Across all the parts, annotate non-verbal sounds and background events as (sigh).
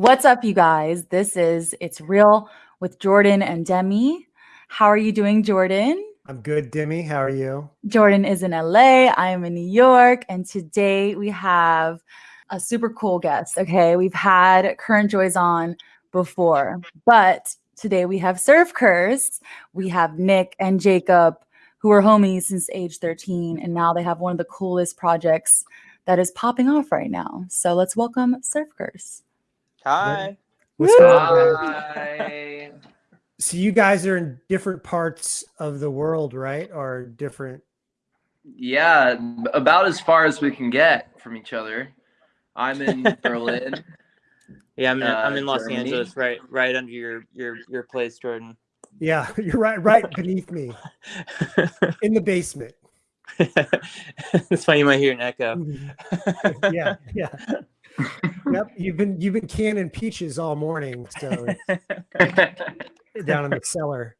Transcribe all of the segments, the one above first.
What's up, you guys? This is It's Real with Jordan and Demi. How are you doing, Jordan? I'm good, Demi. How are you? Jordan is in LA. I am in New York. And today we have a super cool guest. Okay. We've had Current Joys on before, but today we have Surf Curse. We have Nick and Jacob, who are homies since age 13. And now they have one of the coolest projects that is popping off right now. So let's welcome Surf Curse. Hi. What's going on? Hi. So you guys are in different parts of the world, right? Or different Yeah, about as far as we can get from each other. I'm in (laughs) Berlin. Yeah, I'm in, I'm Uh, in Los Germany. Angeles, right, right under your your your place, Jordan. Yeah, (laughs) you're right right beneath me (laughs) in the basement. That's why you might hear an echo. yeah, yeah. Yep, you've been you've been canning peaches all morning, so (laughs) down in the cellar.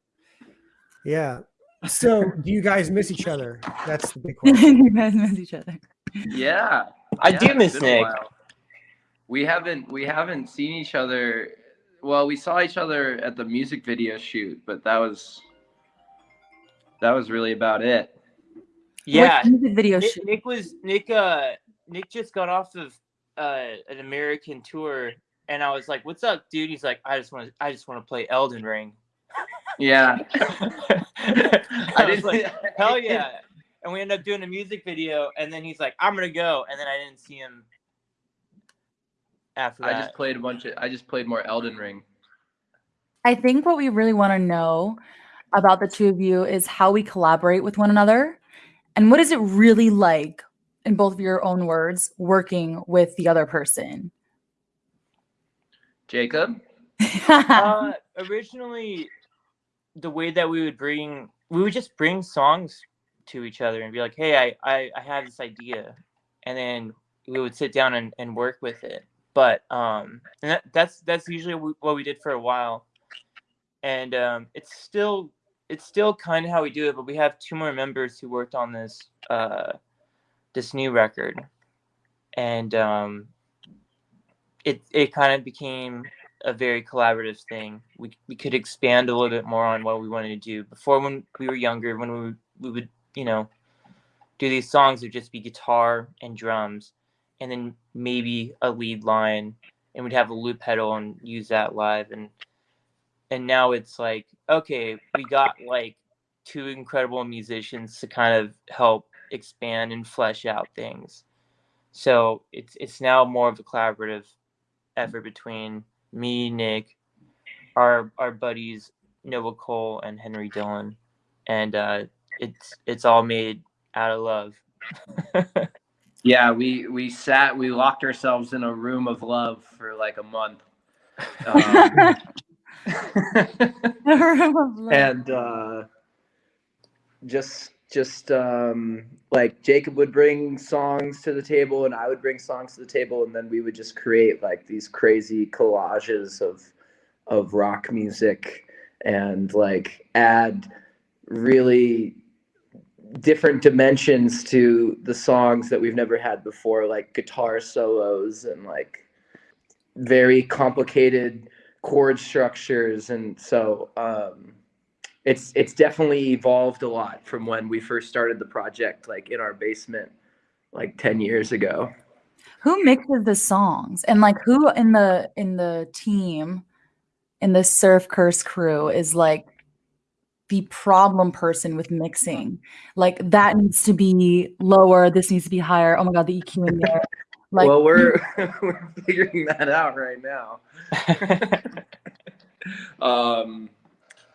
Yeah. So do you guys miss each other? That's the big question. (laughs) you guys miss each other. yeah. I yeah, do miss Nick. We haven't we haven't seen each other well, we saw each other at the music video shoot, but that was that was really about it. Yeah, Which music video Nick, shoot? Nick was Nick. Uh, Nick just got off of uh an American tour, and I was like, "What's up, dude?" He's like, "I just want to, I just want to play Elden Ring." Yeah. (laughs) I was like, "Hell (laughs) yeah!" And we ended up doing a music video, and then he's like, "I'm gonna go," and then I didn't see him after I just played a bunch of I just played more Elden Ring. I think what we really want to know about the two of you is how we collaborate with one another and what is it really like, in both of your own words, working with the other person. Jacob? (laughs) uh, originally, the way that we would bring, we would just bring songs to each other and be like, "Hey, I I, I have this idea," and then we would sit down and, and work with it. But um, and that, that's that's usually what we did for a while, and um, it's still it's still kind of how we do it. But we have two more members who worked on this uh this new record, and um, it it kind of became a very collaborative thing. We we could expand a little bit more on what we wanted to do. Before, when we were younger, when we would, we would you know do these songs, it would just be guitar and drums, and then maybe a lead line, and we'd have a loop pedal and use that live. And and now it's like okay, we got like two incredible musicians to kind of help expand and flesh out things. So it's it's now more of a collaborative effort between me, Nick, our our buddies Noah Cole and Henry Dillon, and uh, it's it's all made out of love. (laughs) Yeah, we we sat, we locked ourselves in a room of love for like a month. (laughs) Um, (laughs) and uh, just just um, like Jacob would bring songs to the table and I would bring songs to the table and then we would just create like these crazy collages of of rock music and like add really different dimensions to the songs that we've never had before like guitar solos and like very complicated chord structures and so um it's it's definitely evolved a lot from when we first started the project like in our basement like 10 years ago. Who mixes the songs? And like who in the in the team in the surf curse crew is like the problem person with mixing? Like that needs to be lower this needs to be higher. Oh my god the eq in there. (laughs) Like well we're (laughs) (laughs) we're figuring that out right now. Um,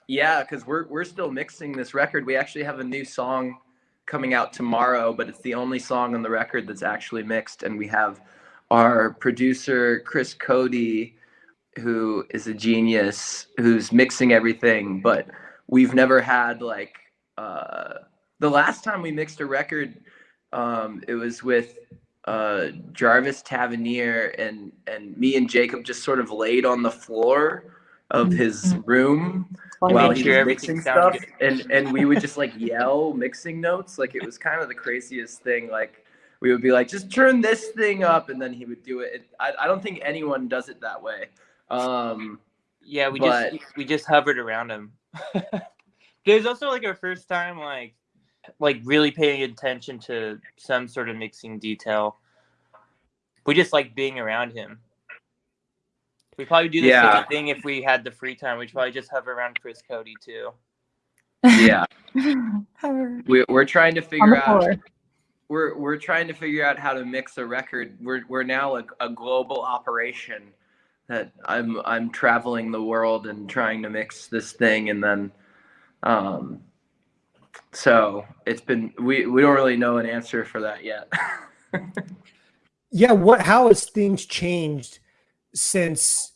yeah, because we're we're still mixing this record. We actually have a new song coming out tomorrow, but it's the only song on the record that's actually mixed. And we have our producer Chris Coady, who is a genius, who's mixing everything. But we've never had like uh, the last time we mixed a record, um, it was with uh, Jarvis Taveniere and and me and Jacob just sort of laid on the floor of his room Like, while made he sure was mixing sounded stuff, and and we would just like yell mixing notes. Like it was kind of the craziest thing. Like we would be like, just turn this thing up, and then he would do it. it I, I don't think anyone does it that way. Um, Yeah, we But- just we just hovered around him. (laughs) There's also like our first time like like really paying attention to some sort of mixing detail. We just like being around him. We probably do the Yeah. same thing if we had the free time. We'd probably just hover around Chris Coady too. yeah, (laughs) On we, we're trying to figure out. floor. We're we're trying to figure out how to mix a record. We're we're now a, a global operation. That I'm I'm traveling the world and trying to mix this thing, and then, um, so it's been we we don't really know an answer for that yet. (laughs) Yeah, what how has things changed since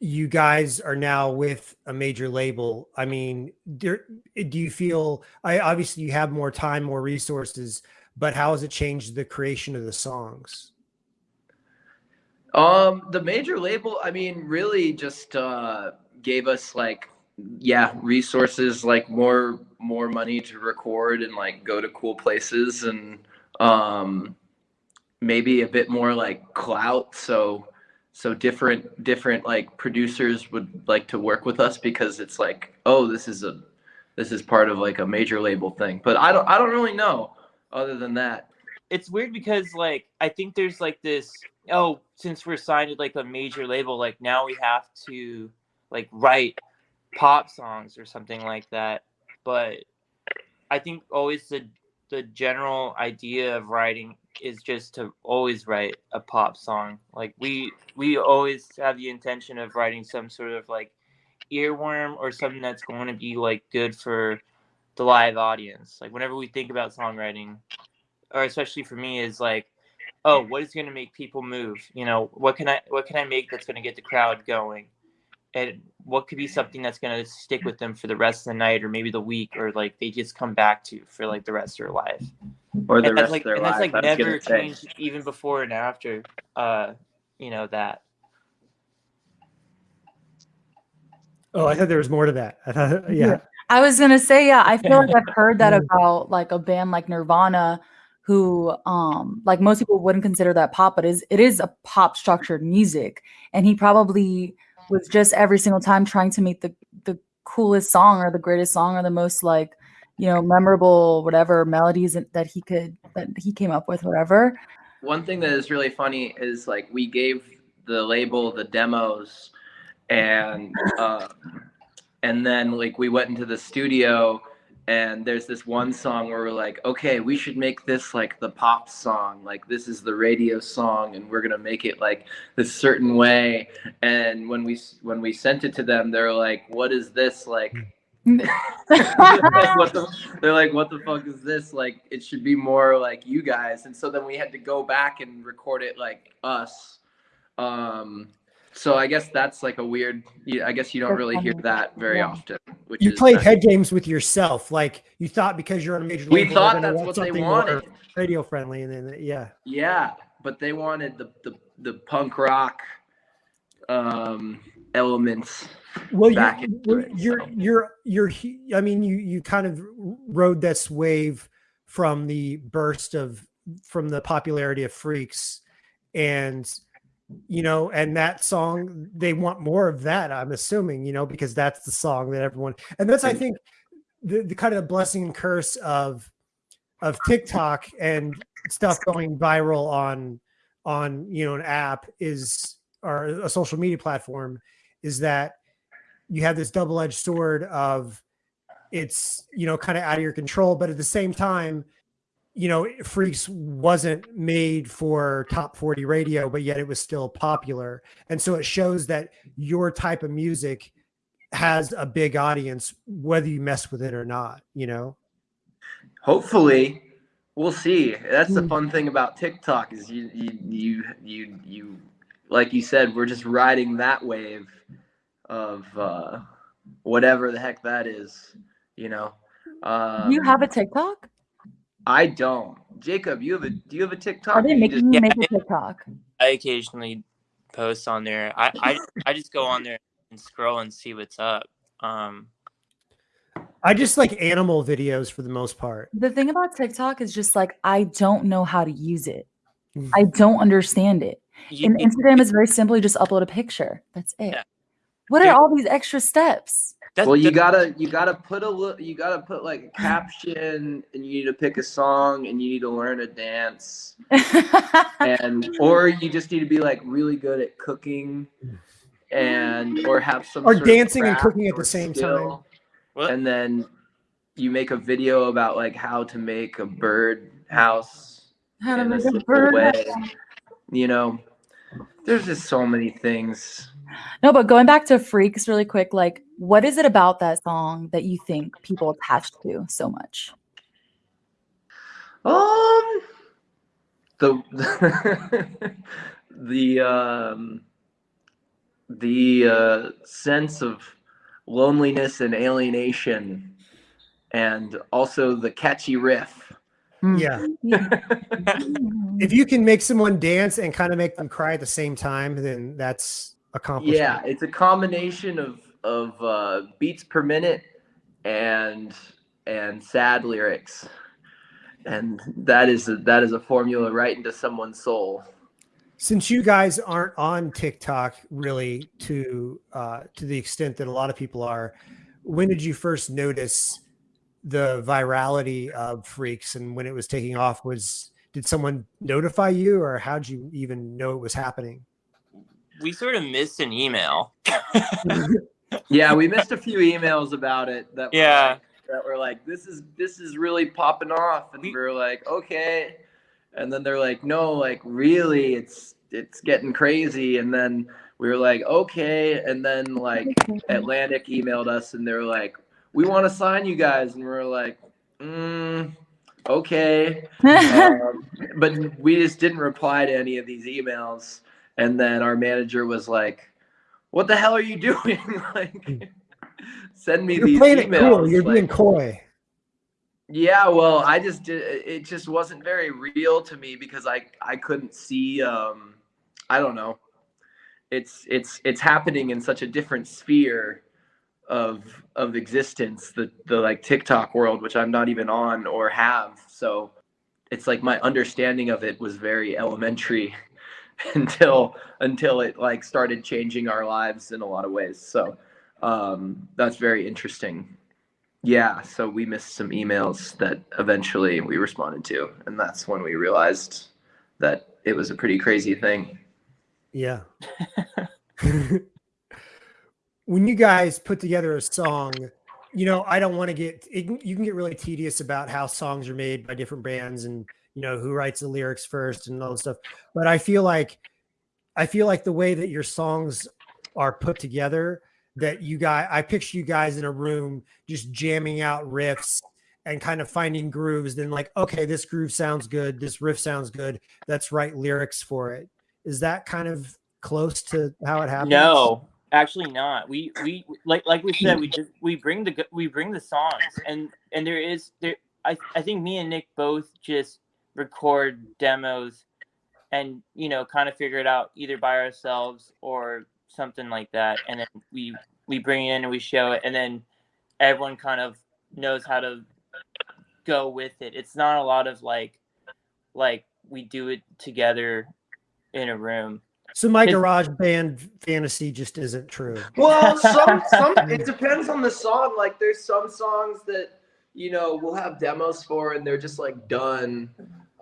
you guys are now with a major label? I mean, do, you feel I obviously you have more time, more resources, but how has it changed the creation of the songs? Um, the major label, I mean, really just uh gave us like yeah, resources like more more money to record and like go to cool places and um maybe a bit more like clout so so different different like producers would like to work with us because it's like oh this is a this is part of like a major label thing. But i don't i don't really know other than that. It's weird because like I think there's like this oh since we're signed to like a major label like now we have to like write pop songs or something like that. But i think always the the general idea of writing is just to always write a pop song. Like we we always have the intention of writing some sort of like earworm or something that's going to be like good for the live audience. Like whenever we think about songwriting or especially for me is like oh what is going to make people move? You know what can i what can i make that's going to get the crowd going and what could be something that's going to stick with them for the rest of the night or maybe the week or like they just come back to for like the rest of their life or the and rest that's like of their and lives that's like I never gonna say. changed even before and after uh you know that Oh, I thought there was more to that. I thought, yeah. I was gonna say, yeah, I feel like I've heard that (laughs) about like a band like Nirvana, who um like most people wouldn't consider that pop, but is it is a pop structured music. And he probably was just every single time trying to make the the coolest song or the greatest song or the most like, you know, memorable whatever melodies that- he could that he came up with, whatever. one thing that is really funny is like we gave the label the demos and uh, and then like we went into the studio and there's this one song where we're like okay we should make this like the pop song like this is the radio song and we're gonna make it like this certain way and when we when we sent it to them they're like what is this like (laughs) what the, they're like, what the fuck is this? Like, it should be more like you guys. And so then we had to go back and record it like us. Um, so I guess that's like a weird. I guess you don't really hear that very Yeah. often. Which You is played nice. head games with yourself. Like you thought because you're on a major We label, thought that's want what they wanted. radio friendly, and then yeah. Yeah, but they wanted the the, the punk rock um, elements. Well, back you're, into it, you're, so. you're, you're, hu- I mean, you, you kind of rode this wave from the burst of, from the popularity of Freaks. And, you know, and that song, they want more of that, I'm assuming, you know, because that's the song that everyone, and that's, I think, the, the kind of blessing and curse of, of TikTok and stuff going viral on, on, you know, an app is, or a social media platform is that you have this double-edged sword of it's you know kind of out of your control but at the same time you know freaks wasn't made for top 40 radio but yet it was still popular and so it shows that your type of music has a big audience whether you mess with it or not you know Hopefully, we'll see. That's the Mm. fun thing about TikTok is you you you you you like you said, we're just riding that wave of uh, whatever the heck that is. You know. Um, you have a TikTok? I don't. Jacob, you have a do you have a TikTok? Are they or you just- you Yeah, make a TikTok? i occasionally post on there i i, I just go on there and scroll and see what's up um I just like animal videos for the most part. The thing about TikTok is just like I don't know how to use it. Mm. I don't understand it. You- And Instagram is very simply just upload a picture. That's it. Yeah. What are all these extra steps? That's well, you the- gotta you gotta put a li- you gotta put like a caption, and you need to pick a song, and you need to learn a dance, and (laughs) or you just need to be like really good at cooking, and or have some Or dancing and cooking at the same skill, What? and then you make a video about like how to make a bird house How to in a make a simple bird way. You know, there's just so many things. No, but going back to Freaks really quick, like what is it about that song that you think people attach to so much? Um, the (laughs) the um the uh, sense of loneliness and alienation, and also the catchy riff. Mm. Yeah. (laughs) If you can make someone dance and kind of make them cry at the same time, then that's accomplishment. Yeah, it's a combination of of uh, beats per minute and and sad lyrics, and that is a, that is a formula right into someone's soul. Since you guys aren't on TikTok really to uh, to the extent that a lot of people are, when did you first notice the virality of Freaks and when it was taking off? Was did someone notify you, or how'd you even know it was happening? We sort of missed an email. (laughs) Yeah, we missed a few emails about it that were Yeah. like, that were like this is this is really popping off. And we We- were like okay. And then they're like no like really it's it's getting crazy. And then we were like okay. And then like Atlantic emailed us and they were like we want to sign you guys. And we are like mm, okay. (laughs) Um, but we just didn't reply to any of these emails and then our manager was like what the hell are you (laughs) doing like send me You're these playing it cool. You're like, being coy. yeah well i just did it just wasn't very real to me because i i couldn't see um i don't know it's it's it's happening in such a different sphere of of existence the the like tiktok world which i'm not even on or have so it's like my understanding of it was very elementary (laughs) until until it like started changing our lives in a lot of ways. So um that's very interesting. Yeah so we missed some emails that eventually we responded to and that's when we realized that it was a pretty crazy thing. Yeah. (laughs) (laughs) when you guys put together a song, you know, I don't want to get it, you can get really tedious about how songs are made by different bands and you know who writes the lyrics first and all this stuff. But I feel like I feel like the way that your songs are put together, that you guys I picture you guys in a room just jamming out riffs and kind of finding grooves, then like, okay, this groove sounds good, this riff sounds good, let's write lyrics for it. Is that kind of close to how it happens? No, actually not. We we like like we said, we (laughs) just we bring the we bring the songs, and and there is there. I I think me and Nick both just record demos, and you know, kind of figure it out either by ourselves or something like that, and then we we bring it in and we show it, and then everyone kind of knows how to go with it. It's not a lot of like like we do it together in a room. So my garage band fantasy just isn't true. Well, some some (laughs) it depends on the song. Like there's some songs that you know we'll have demos for and they're just like done.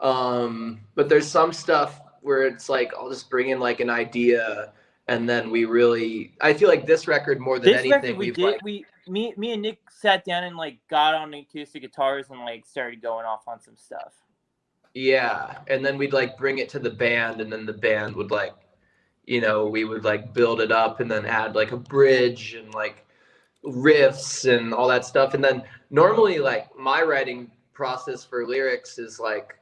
Um, but there's some stuff where it's like I'll just bring in like an idea and then we really I feel like this record more than this anything record we did like we me me and Nick sat down and like got on the acoustic guitars and like started going off on some stuff. Yeah, and then we'd like bring it to the band, and then the band would like, you know, we would like build it up and then add like a bridge and like riffs and all that stuff. And then normally, like my writing process for lyrics is like,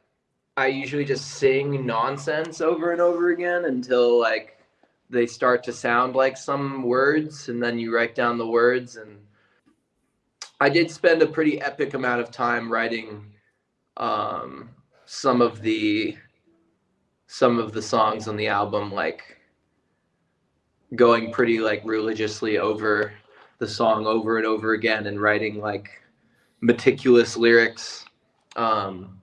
I usually just sing nonsense over and over again until like they start to sound like some words, and then you write down the words. And I did spend a pretty epic amount of time writing. Um, some of the some of the songs on the album like going pretty like religiously over the song over and over again and writing like meticulous lyrics. Um,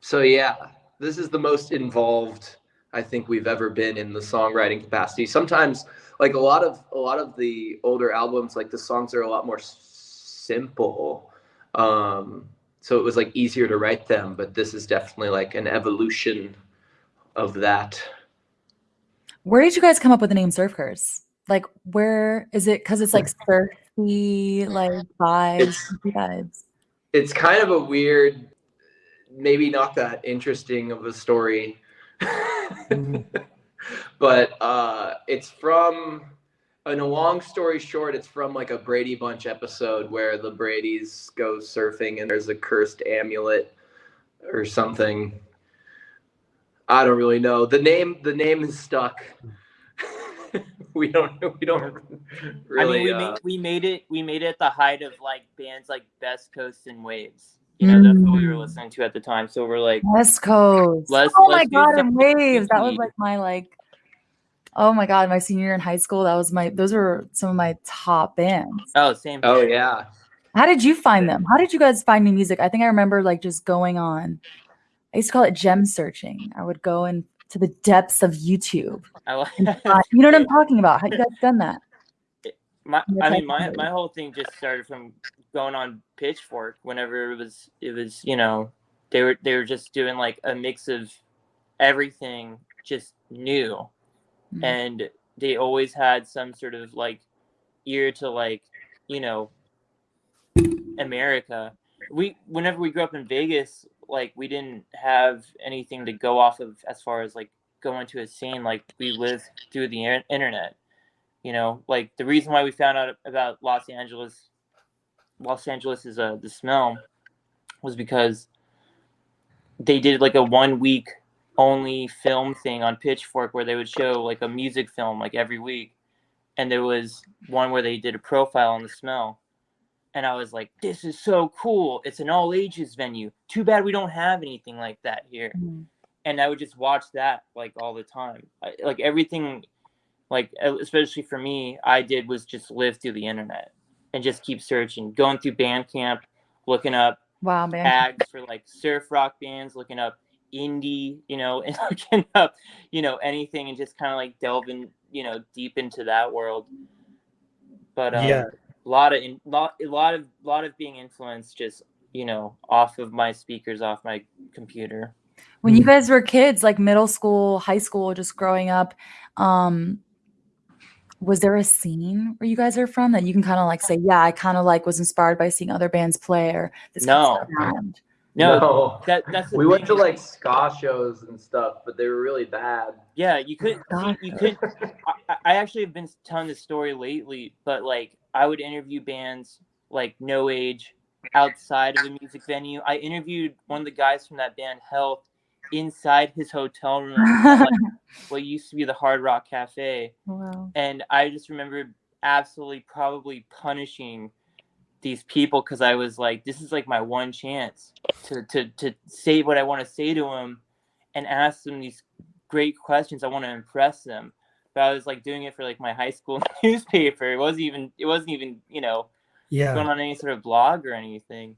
so yeah, this is the most involved I think we've ever been in the songwriting capacity. Sometimes, like a lot of a lot of the older albums, like the songs are a lot more simple. Um, so it was like easier to write them, but this is definitely like an evolution of that. Where did you guys come up with the name Surf Curse? Like, where is it? Because it's like (laughs) surfy, like vibes, It's- vibes. It's kind of a weird, maybe not that interesting of a story, Mhm. (laughs) but uh, it's from. In a long story short, it's from like a Brady Bunch episode where the Brady's go surfing and there's a cursed amulet or something. I don't really know. The name the name is stuck. (laughs) we don't we don't really I mean, we uh, made we made it we made it at the height of like bands like Best Coast and Waves. You know, that's what we were Mm. listening to at the time. So we're like, West Coast. Let's- oh my let's do god, and waves. That was like my like. Oh my god, my senior year in high school. That was my. Those were some of my top bands. oh, same. Oh here. yeah. How did you find them? How did you guys find new music? I think I remember like just going on. I used to call it gem searching. I would go into the depths of YouTube. I like. you know what I'm talking about? How you guys done that? (laughs) my, I mean, my my whole thing just started from going on Pitchfork whenever it was it was you know they were they were just doing like a mix of everything just new, Mhm. and they always had some sort of like ear to like you know America. We whenever we grew up in Vegas, like we didn't have anything to go off of as far as like going to a scene. Like we lived through the internet. You know, like the reason why we found out about Los Angeles, Los Angeles is uh, the smell, was because they did like a one week only film thing on Pitchfork where they would show like a music film like every week, and there was one where they did a profile on the smell, and I was like, this is so cool! It's an all ages venue. Too bad we don't have anything like that here Mhm. and I would just watch that like all the time. I, like everything, like especially for me, I did was just live through the internet and just keep searching, going through Bandcamp, looking up Wow, man. tags for like surf rock bands, looking up indie, you know, (laughs) and looking up, you know, anything and just kind of like delving, you know, deep into that world. But um, Yeah. A lot of in, lot, a lot of lot of being influenced just you know off of my speakers, off my computer. when you Mm. guys were kids like middle school high school just growing up um was there a scene where you guys are from that you can kind of like say yeah i kind of like was inspired by seeing other bands play or this No. band. No, No. that that's the we went to like ska shows and stuff, but they were really bad. Yeah, you could. God. See, you (laughs) could. I, I actually have been telling this story lately, but like I would interview bands like No Age outside of a music venue. I interviewed one of the guys from that band Health inside his hotel room, like (laughs) what used to be the Hard Rock Cafe, wow. and I just remember absolutely probably punishing these people because I was like, this is like my one chance to to to say what I want to say to them and ask them these great questions. I want to impress them. But I was like doing it for like my high school (laughs) newspaper. It wasn't even it wasn't even, you know, Yeah. going on any sort of blog or anything.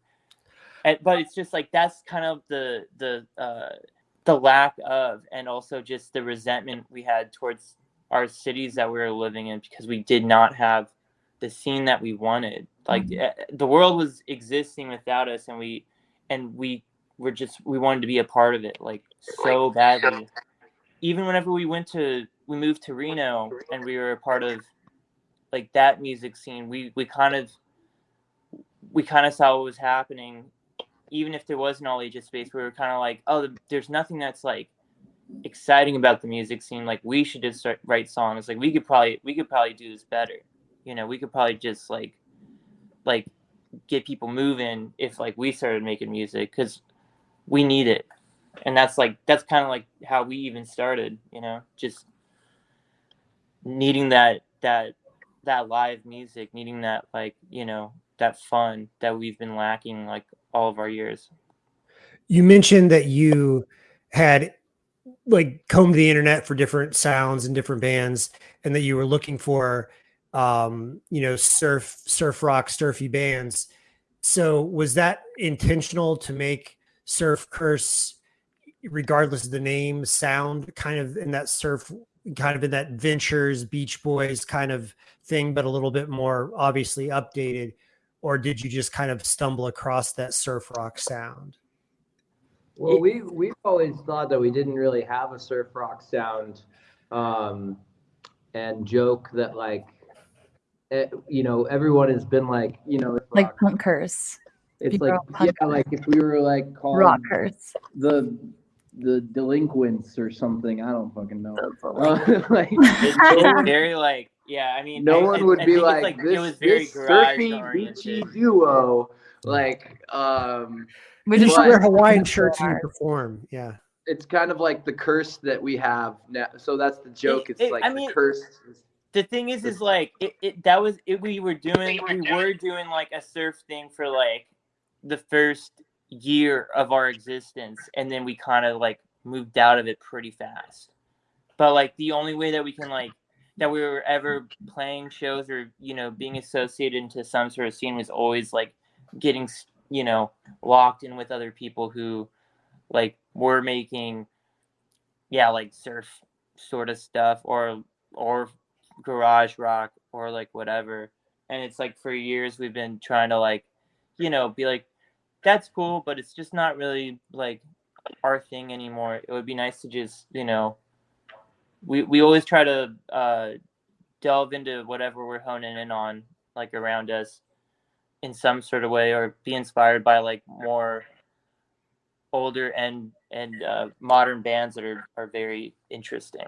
And, but it's just like that's kind of the the uh, the lack of, and also just the resentment we had towards our cities that we were living in because we did not have the scene that we wanted. Like Mhm. eh, the world was existing without us, and we and we were just we wanted to be a part of it like so badly. Even whenever we went to we moved to Reno and we were a part of like that music scene, we we kind of we kind of saw what was happening. Even if there was an all ages space, we were kind of like, oh, there's nothing that's like exciting about the music scene. Like we should just start write songs. Like we could probably we could probably do this better. You know, we could probably just like like get people moving if like we started making music because we need it. And that's like that's kind of like how we even started. You know, just needing that that that live music, needing that like you know that fun that we've been lacking like all of our years. You mentioned that you had like combed the internet for different sounds and different bands, and that you were looking for, um, you know, surf, surf rock, surfy bands. So was that intentional to make Surf Curse, regardless of the name, sound kind of in that surf, kind of in that Ventures, Beach Boys kind of thing, but a little bit more obviously updated? Or did you just kind of stumble across that surf rock sound? Well, we we've always thought that we didn't really have a surf rock sound, um, and joke that like, eh, you know, everyone has been like, you know, Like rock. punk it's people like yeah, like if we were like called rock curse. the the delinquents or something, I don't fucking know. (laughs) Like- Uh, (laughs) like It's, it's very like yeah. I mean, no I- one I- would I be think like, this, it was very this surfy beachy duo. Like, um, We You just should wear Hawaiian shirts and you perform. Yeah. it's kind of like the curse that we have now. So that's the joke. It's it- like I the mean- curse. the thing is is like it, it that was it we were doing we were doing like a surf thing for like the first year of our existence and then we kind of like moved out of it pretty fast. But like the only way that we can like that we were ever playing shows or you know being associated into some sort of scene was always like getting you know locked in with other people who like were making yeah like surf sort of stuff or or garage rock or like whatever. And it's like for years we've been trying to like you know be like that's cool but it's just not really like our thing anymore. It would be nice to just you know we we always try to uh delve into whatever we're honing in on like around us in some sort of way or be inspired by like more older and and uh, modern bands that are are very interesting.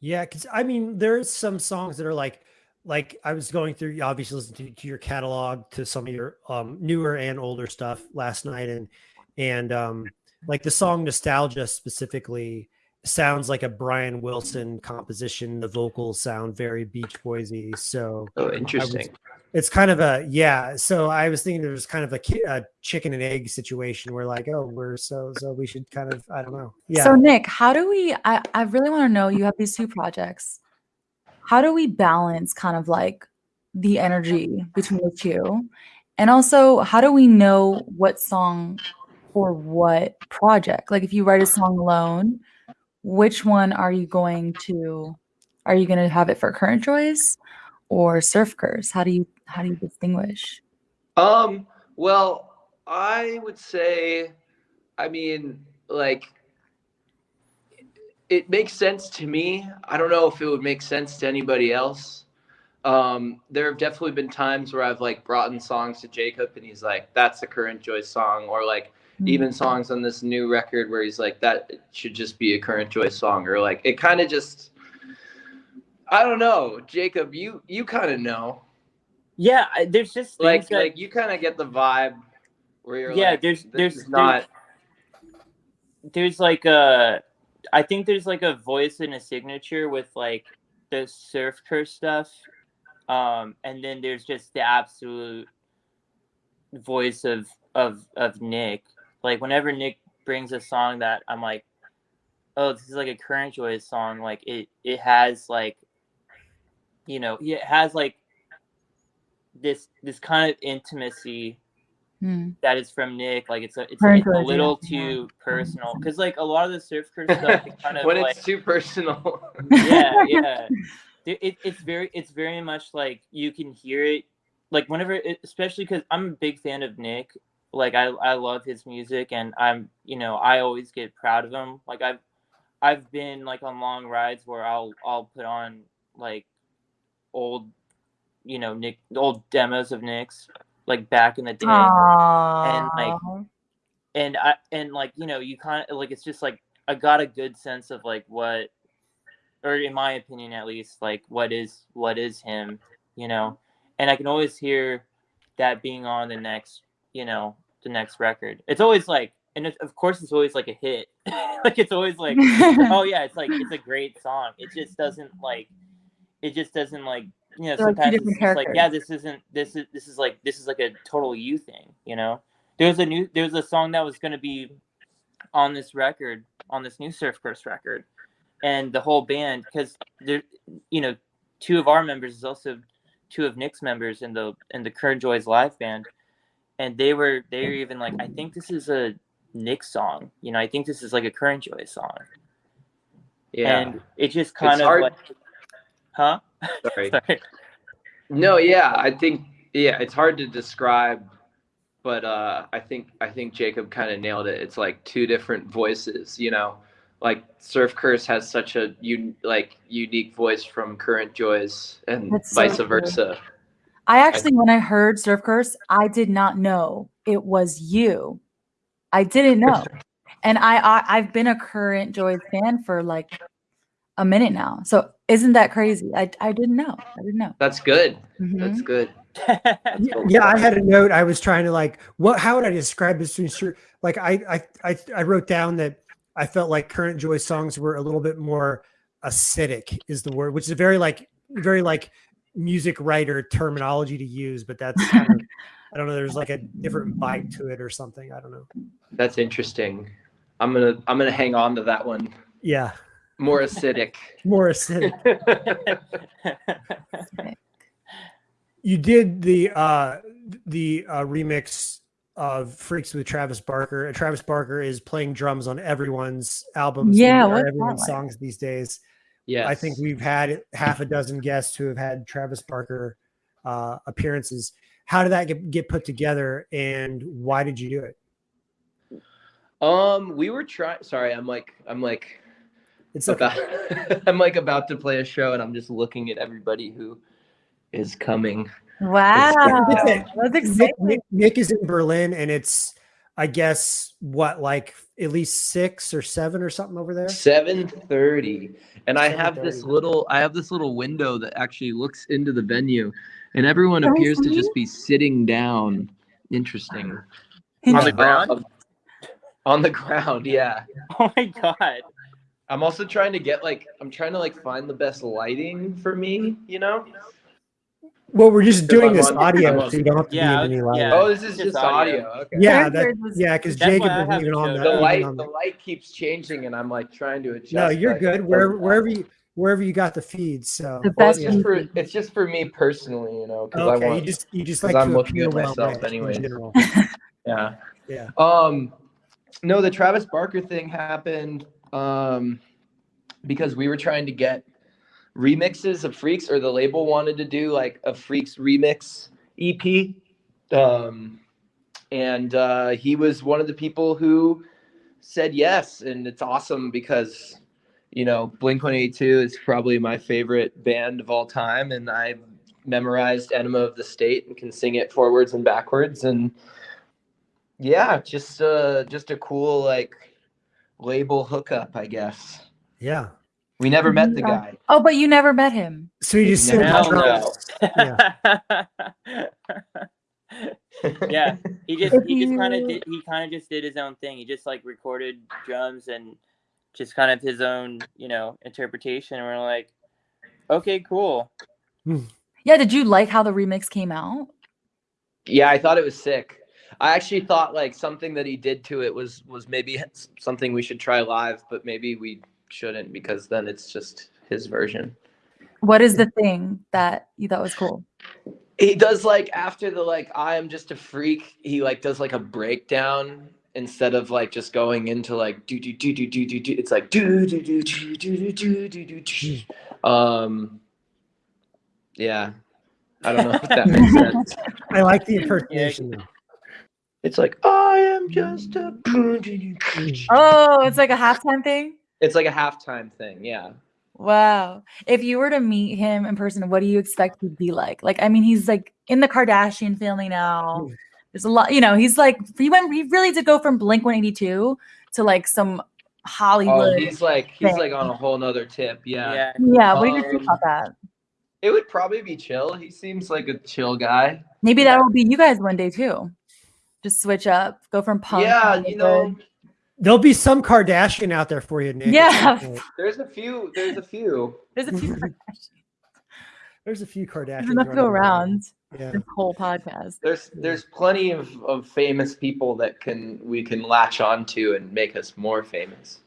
Yeah, because I mean, there's some songs that are like, like I was going through, obviously, listening to, to your catalog, to some of your um, newer and older stuff last night, and and um, like the song "Nostalgia" specifically sounds like a Brian Wilson composition. The vocals sound very Beach Boysy, so Oh, interesting. it's kind of a yeah. So I was thinking there was kind of a, ki- a chicken and egg situation where like, oh, we're so so we should kind of I don't know, yeah. So Nick, how do we I, I really want to know you have these two projects. How do we balance kind of like the energy between the two? And also, how do we know what song for what project? Like if you write a song alone, which one are you going to are you going to have it for current joys or surf curse? How do you how do you distinguish? Um, well, I would say, I mean, like, it makes sense to me. I don't know if it would make sense to anybody else. Um, there have definitely been times where I've like brought in songs to Jacob and he's like, that's a current joy song, or like even songs on this new record where he's like, that should just be a current joy song, or like it kind of just I don't know. Jacob, you you kind of know. yeah there's just Like that, like you kind of get the vibe where you're yeah like there's there's not there's like a I think there's like a voice and a signature with like the surf curse stuff. Um and then there's just the absolute voice of of of Nick. Like whenever Nick brings a song that I'm like, oh, this is like a current joy song, like it it has like you know, it has like this this kind of intimacy Hmm. that is from Nick. Like it's a it's, it's a Joys, little yeah. too personal because like a lot of the surf curse stuff is (laughs) kind of when like it's too personal. (laughs) yeah yeah. It, it, it's very it's very much like you can hear it like whenever it, especially because I'm a big fan of Nick. Like I I love his music and I'm you know I always get proud of him. Like I've I've been like on long rides where I'll I'll put on like old you know Nick old demos of Nick's like back in the day Aww. like, and I and like you know you kind of like it's just like I got a good sense of like what, or in my opinion at least, like what is what is him, you know, and I can always hear that being on the next, you know, the next record. It's always like, and it, of course it's always like a hit, (laughs) like it's always like, (laughs) oh yeah, it's like it's a great song. It just doesn't like, it just doesn't like you know They're like sometimes it's just like yeah this isn't this is this is like this is like a total you thing you know there's a new there's a song that was going to be on this record on this new surf curse record and the whole band because there you know two of our members is also two of Nick's members in the in the Current Joys live band, and they were they were even like, I think this is a Nick song. You know, I think this is like a Current Joy song. Yeah. And it just kind It's of hard- like, huh? (laughs) Sorry. Sorry. No, yeah, I think yeah, it's hard to describe, but uh, I think I think Jacob kind of nailed it. It's like two different voices, you know. Like Surf Curse has such a un- like unique voice from Current Joys, and That's so vice cool. versa. I actually, when I heard Surf Curse, I did not know it was you. I didn't know, (laughs) and I, I I've been a Current Joy fan for like a minute now. So isn't that crazy? I I didn't know. I didn't know. That's good. Mhm. That's good. (laughs) Yeah, yeah, I had a note. I was trying to like, what? How would I describe this? to ensure- Like, I, I, I, I wrote down that I felt like current Joy songs were a little bit more acidic, is the word, which is a very like, very like music writer terminology to use. But that's, kind of, I don't know. There's like a different bite to it or something. I don't know. That's interesting. I'm gonna I'm gonna hang on to that one. Yeah, More acidic. (laughs) more acidic. (laughs) you did the uh the uh remix of freaks with travis barker and travis barker is playing drums on everyone's albums Yeah, or what's that everyone's like? songs these days Yeah, i think we've had half a dozen guests who have had travis barker uh appearances how did that get, get put together and why did you do it Um, we were trying. Sorry, I'm like I'm like it's okay. about (laughs) I'm like about to play a show, and I'm just looking at everybody who is coming. Wow, It's- that's Nick, exciting. Nick, Nick is in berlin and it's i guess what like at least six or seven or something over there Seven thirty, and I have this little I have this little window that actually looks into the venue, and everyone Can appears to just be sitting down. Interesting. On the ground? On the ground, yeah. (laughs) oh my god. I'm also trying to get like I'm trying to like find the best lighting for me, you know? Well, we're just doing this audio, so you don't have to Yeah, be in any light. yeah. Oh, this is Just just audio. audio. Okay. Yeah, that, yeah, because Jacob why I isn't even on shown. the, The light on the the- light keeps changing and I'm like trying to adjust. No, you're like, good. it Wherever doesn't wherever you wherever you got the feed. So The Well, it's just for it's just for me personally, you know, because I okay, want you just you just like I'm looking at myself way in anyways. (laughs) yeah. Yeah. Um, no, the Travis Barker thing happened um, because we were trying to get remixes of Freaks, or the label wanted to do like a Freaks remix EP. Um, and uh, he was one of the people who said yes, and it's awesome because you know Blink One Eighty Two is probably my favorite band of all time, and I memorized Enema of the State and can sing it forwards and backwards, and yeah, just uh just a cool like label hookup, I guess. Yeah. We never met the guy. Oh, but you never met him. So you just Never sit met on Hell drums. Yeah. (laughs) yeah, he just If he just kind of did he kind of just did his own thing. He just like recorded drums and just kind of his own you know interpretation. And we're like, okay, cool. Hmm. Yeah, did you like how the remix came out? Yeah, I thought it was sick. I actually thought like something that he did to it was was maybe something we should try live, but maybe we shouldn't because then it's just his version. What is the thing that you thought was cool? He does like after the like I am just a freak, he like does like a breakdown instead of like just going into like do do do do do do do it's like do do do do do do do do do do. Um yeah. I don't know if that makes sense. I like the impersonation. though. It's like I am just a (laughs) Oh, it's like a halftime thing. It's like a halftime thing, yeah. Wow. If you were to meet him in person, what do you expect he'd be like? Like, I mean, he's like in the Kardashian family now. There's a lot, you know, he's like he went he really did go from Blink 182 to like some Oh, Hollywood. he's like he's thing. like on a whole nother tip. Yeah. Yeah, yeah, what do you think Um, about that? It would probably be chill. He seems like a chill guy. Maybe that will be you guys one day too. Just switch up, go from punk. to yeah, you know, There'll be some Kardashian out there for you, Nick. Yeah. there's a few there's a few. (laughs) there's a few Kardashians. (laughs) There's a few Kardashians. There's enough to go around Yeah. this whole podcast. There's there's plenty of, of famous people that can we can latch onto and make us more famous.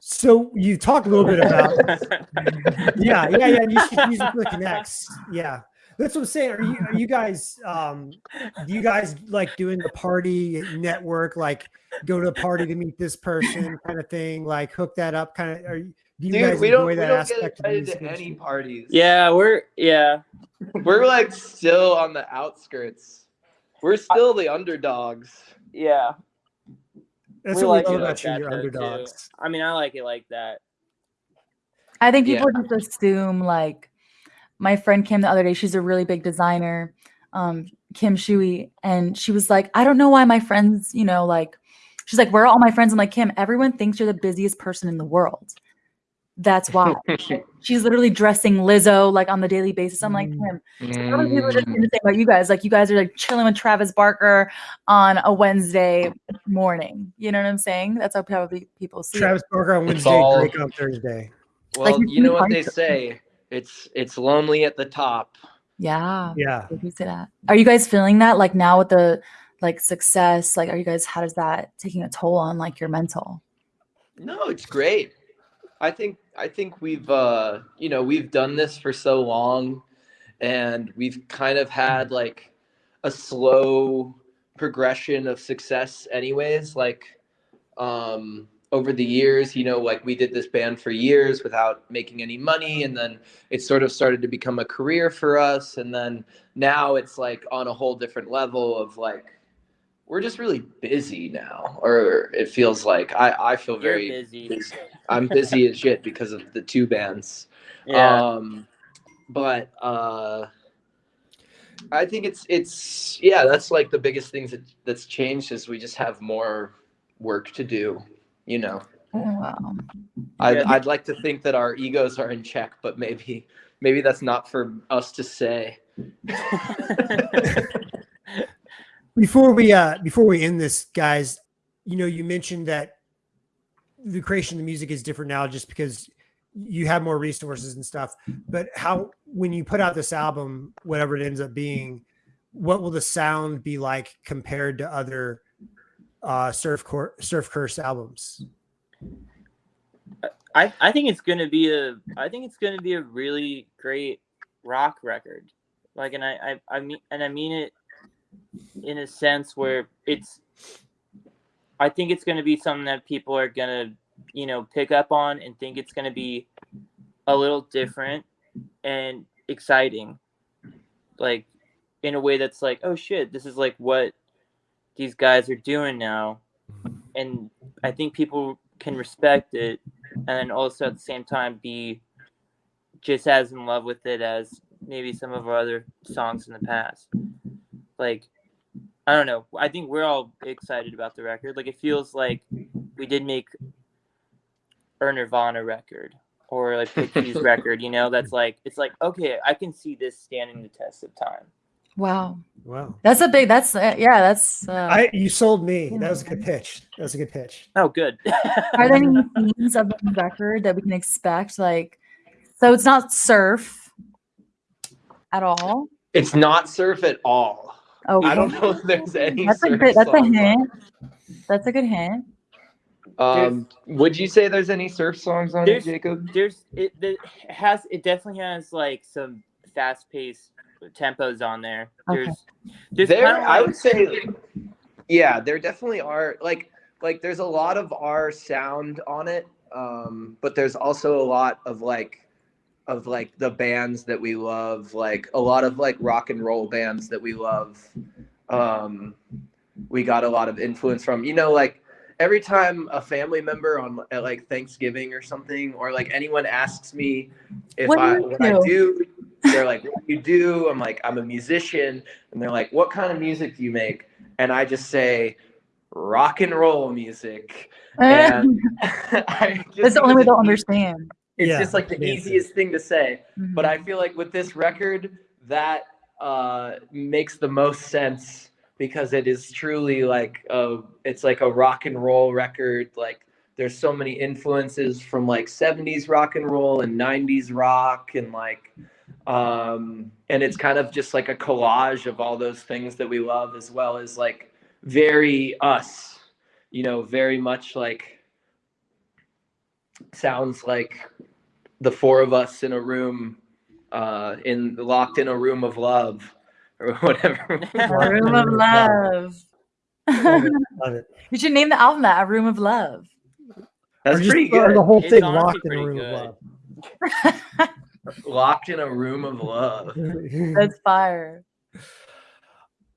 So you talked a little bit about (laughs) yeah, yeah, yeah. You should use it the connects. Yeah. That's what I'm saying. Are you are you guys um do you guys like doing the party network, like go to a party to meet this person kind of thing, like hook that up kind of are you do you Dude, guys we don't, enjoy we that don't get aspect of the invited music to any parties. Yeah, we're yeah. We're like still on the outskirts. We're still the underdogs. Yeah. That's we what like we love about you, that, you're though, too. underdogs. I mean, I like it like that. I think Yeah. people just assume like my friend Kim the other day, she's a really big designer, um, Kim Shui, and she was like, I don't know why my friends, you know, like she's like, Where are all my friends? I'm like, Kim, everyone thinks you're the busiest person in the world. That's why. (laughs) she's literally dressing Lizzo like on the daily basis. I'm like, Mm. Kim, how many people are just saying the same about you guys? Like you guys are like chilling with Travis Barker on a Wednesday morning. You know what I'm saying? That's how probably people see it. Travis Barker on Wednesday, all- Drake on Thursday. Well, Like, you know what they say. It's it's lonely at the top. Yeah. Yeah. You say that? Are you guys feeling that like now with the like success? Like, are you guys? How does that taking a toll on like your mental? No, it's great. I think I think we've uh you know we've done this for so long, and we've kind of had like a slow progression of success, anyways. Like um over the years, you know, like we did this band for years without making any money, and then it sort of started to become a career for us, and then now it's like on a whole different level of like we're just really busy now, or it feels like I I feel You're very busy. busy. I'm busy as shit because of the two bands. Yeah. Um, but uh, I think it's it's yeah, that's like the biggest things that that's changed is we just have more work to do. You know, Oh, wow. I'd, I'd like to think that our egos are in check, but maybe maybe that's not for us to say. (laughs) Before we uh before we end this, guys, you know, you mentioned that the creation of the music is different now just because you have more resources and stuff. But how when you put out this album, whatever it ends up being, what will the sound be like compared to other uh surf cor- surf curse albums? I, I think it's gonna be a I think it's gonna be a really great rock record. Like and I, I, I mean and I mean it in a sense where it's I think it's gonna be something that people are gonna, you know, pick up on and think it's gonna be a little different and exciting. Like in a way that's like, oh shit, this is like what these guys are doing now. And I think people can respect it and also at the same time be just as in love with it as maybe some of our other songs in the past. Like, I don't know. I think we're all excited about the record. Like, it feels like we did make a Nirvana record or like Pixies (laughs) record. You know, that's like it's like okay, I can see this standing the test of time. Wow. Wow. That's a big. That's uh, yeah. That's. Uh, I you sold me. That was a good pitch. That was a good pitch. Oh, good. (laughs) are there any themes of the record that we can expect? Like, so it's not surf at all. It's not surf at all. Oh, I don't know if there's any. That's a good. That's a songs on hint. That's a good hint. Um, would you say there's any surf songs on it, There's- Jacob? there's it, it has it definitely has like some fast paced tempos on there. Okay. There's there's there, kinda I would say, yeah, there definitely are. Like, like there's a lot of our sound on it, um, but there's also a lot of like, of like the bands that we love, like a lot of like rock and roll bands that we love. Um, we got a lot of influence from, you know, like every time a family member on at like Thanksgiving or something, or like anyone asks me if What do I you what I do, they're like, "What do you do?" I'm like, "I'm a musician," and they're like, "What kind of music do you make?" And I just say, "Rock and roll music." (laughs) And (laughs) That's the only way they'll (laughs) understand. It's Yeah, just like the the answer. easiest thing to say. But Mhm. I feel like with this record, that uh, makes the most sense because it is truly like a, it's like a rock and roll record. Like there's so many influences from like 70s rock and roll and 90s rock and like um and it's kind of just like a collage of all those things that we love as well as like very us you know very much like sounds like the four of us in a room uh, in locked in a room of love (laughs) or whatever. (laughs) Room of love. Love it. Love it. you should name the album that A Room of Love. That's Or just pretty good. The whole It's thing locked in a room good. of love. (laughs) Locked in a room of love. (laughs) That's fire.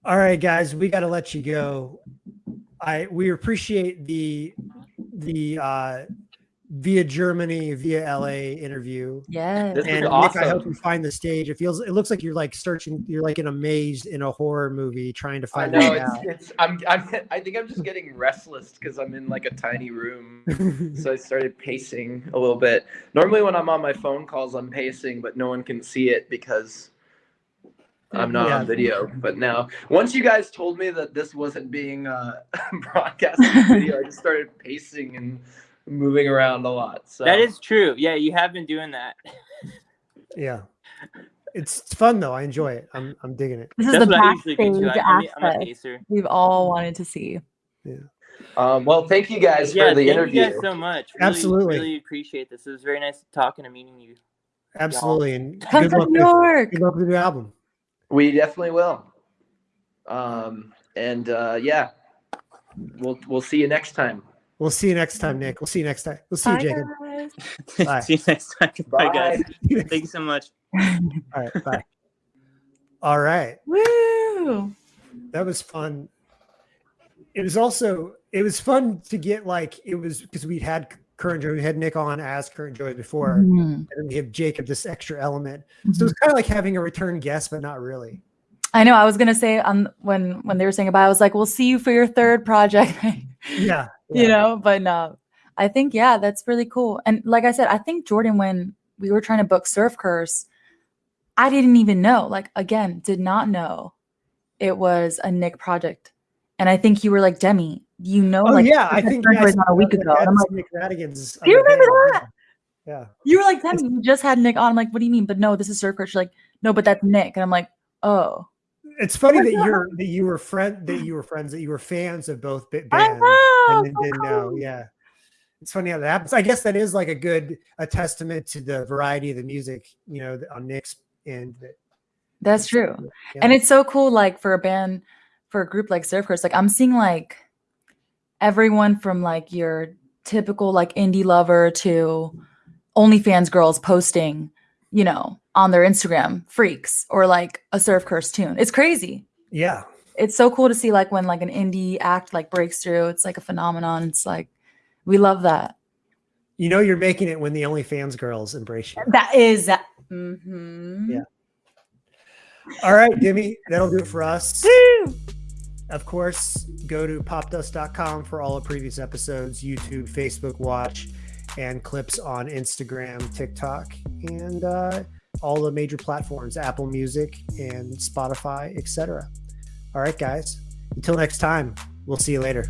All right, guys, we got to let you go. I we appreciate the the uh via Germany, via LA interview. Yes. This is And Nick. I hope you find the stage. It feels it looks like you're like searching, you're like in a maze in a horror movie trying to I find know it it's, out. it's I'm, I'm I think I'm just getting restless because I'm in like a tiny room. (laughs) So I started pacing a little bit. Normally when I'm on my phone calls I'm pacing, but no one can see it because I'm not Yeah. on video. But now once you guys told me that this wasn't being uh, (laughs) broadcast on video, I just started pacing and moving around a lot. So That is true. Yeah, you have been doing that. yeah. It's fun though. I enjoy it. I'm I'm digging it. This is That's the what I usually do backstage too. I, I'm, I'm a access pacer. we've all wanted to see. um, well thank you guys Yeah, for the thank interview. you guys so much. Really, Absolutely. really appreciate this. It was very nice talking and meeting you. Absolutely. And Come good to luck New with, York. good luck with the new album. We definitely will. Um, and uh, yeah, we'll we'll see you next time. We'll see you next time, Nick. We'll see you next time. We'll see you, Jacob. guys. Bye. (laughs) See you next time. Bye, Bye. guys. (laughs) Thank you so much. All right. Bye. All right. Woo! That was fun. It was also it was fun to get like it was because we'd had Current Joys, we had Nick on as current joy before, Mhm. and then we have Jacob this extra element. Mm-hmm. So it's kind of like having a return guest, but not really. I know. I was gonna say um when when they were saying goodbye, I was like, "We'll see you for your third project," (laughs) Yeah. you know. But no, I think yeah, that's really cool. And like I said, I think Jordan, when we were trying to book Surf Curse, I didn't even know. Like again, did not know it was a Nick project. And I think you were like Demi. You know, Oh like yeah, I think yeah, Curse a week ago. I'm like, Nick Rattigan's. Do you remember band, Yeah. you were like Demi. You just had Nick on. I'm like, what do you mean? But no, this is Surf Curse. You're like, no, but that's Nick. And I'm like, oh, It's funny that you're that you were friend that you were friends that you were fans of both bands and then didn't know. Yeah. It's funny how that happens. I guess that is like a good a testament to the variety of the music, you know, on Nick's end. That, That's true. yeah. And it's so cool, like for a band, for a group like Surf Curse, like I'm seeing like everyone from like your typical like indie lover to OnlyFans girls posting, you know, on their Instagram freaks or like a Surf Curse tune. It's crazy. yeah. It's so cool to see like when like an indie act like breaks through. It's like a phenomenon. It's like we love that. You know you're making it when the OnlyFans girls embrace you. That is mhm. Yeah. All right, Demi, that'll do it for us. Woo! Of course, go to popdust.com for all the previous episodes, YouTube, Facebook Watch, and clips on Instagram, TikTok, and uh, all the major platforms, Apple Music and Spotify, etc. All right, guys. Until next time, we'll see you later.